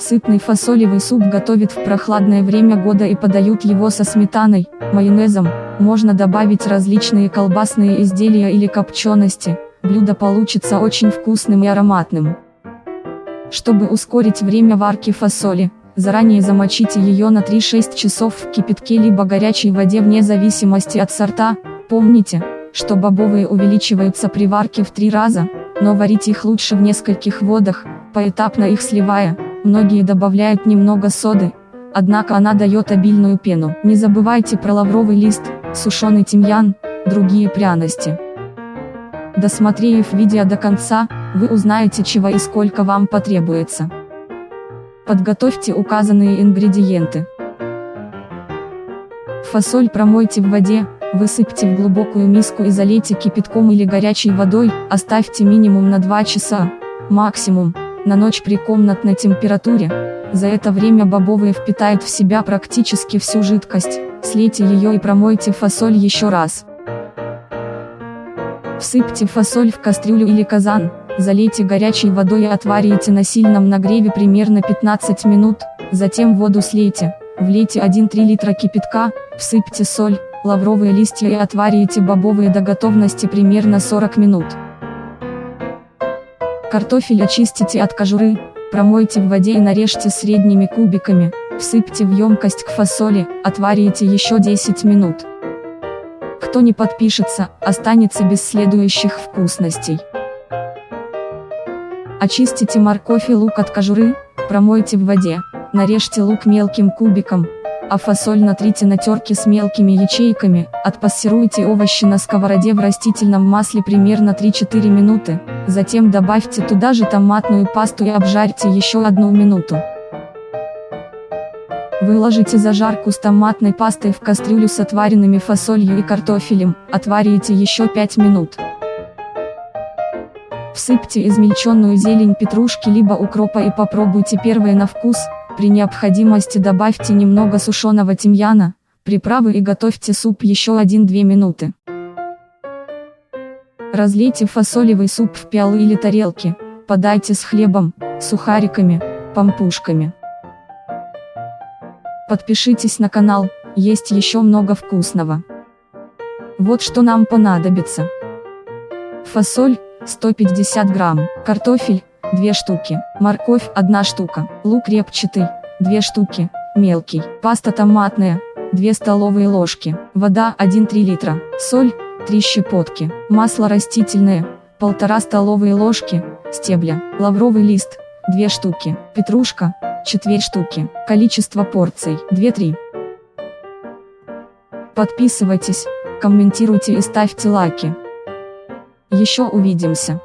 Сытный фасолевый суп готовят в прохладное время года и подают его со сметаной, майонезом, можно добавить различные колбасные изделия или копчености, блюдо получится очень вкусным и ароматным. Чтобы ускорить время варки фасоли, заранее замочите ее на 3-6 часов в кипятке либо горячей воде вне зависимости от сорта, помните, что бобовые увеличиваются при варке в три раза, но варить их лучше в нескольких водах, поэтапно их сливая, многие добавляют немного соды, однако она дает обильную пену. Не забывайте про лавровый лист, сушеный тимьян, другие пряности. Досмотрев видео до конца, вы узнаете чего и сколько вам потребуется. Подготовьте указанные ингредиенты. Фасоль промойте в воде, Высыпьте в глубокую миску и залейте кипятком или горячей водой, оставьте минимум на 2 часа, максимум, на ночь при комнатной температуре. За это время бобовые впитают в себя практически всю жидкость, слейте ее и промойте фасоль еще раз. Всыпьте фасоль в кастрюлю или казан, залейте горячей водой и отварите на сильном нагреве примерно 15 минут, затем воду слейте, влейте 1-3 литра кипятка, всыпьте соль, лавровые листья и отварите бобовые до готовности примерно 40 минут. Картофель очистите от кожуры, промойте в воде и нарежьте средними кубиками, всыпьте в емкость к фасоли, отварите еще 10 минут. Кто не подпишется, останется без следующих вкусностей. Очистите морковь и лук от кожуры, промойте в воде, нарежьте лук мелким кубиком, а фасоль натрите на терке с мелкими ячейками, отпассируйте овощи на сковороде в растительном масле примерно 3-4 минуты, затем добавьте туда же томатную пасту и обжарьте еще одну минуту. Выложите зажарку с томатной пастой в кастрюлю с отваренными фасолью и картофелем, отварите еще 5 минут. Всыпьте измельченную зелень петрушки либо укропа и попробуйте первое на вкус, при необходимости добавьте немного сушеного тимьяна, приправы и готовьте суп еще 1-2 минуты. Разлейте фасолевый суп в пиалы или тарелки, подайте с хлебом, сухариками, пампушками. Подпишитесь на канал, есть еще много вкусного. Вот что нам понадобится. Фасоль, 150 грамм, картофель, 2 штуки, морковь 1 штука, лук репчатый, 2 штуки, мелкий, паста томатная, 2 столовые ложки, вода 1-3 литра, соль, 3 щепотки, масло растительное, 1,5 столовые ложки, стебля, лавровый лист, 2 штуки, петрушка, 4 штуки, количество порций, 2-3. Подписывайтесь, комментируйте и ставьте лайки. Еще увидимся.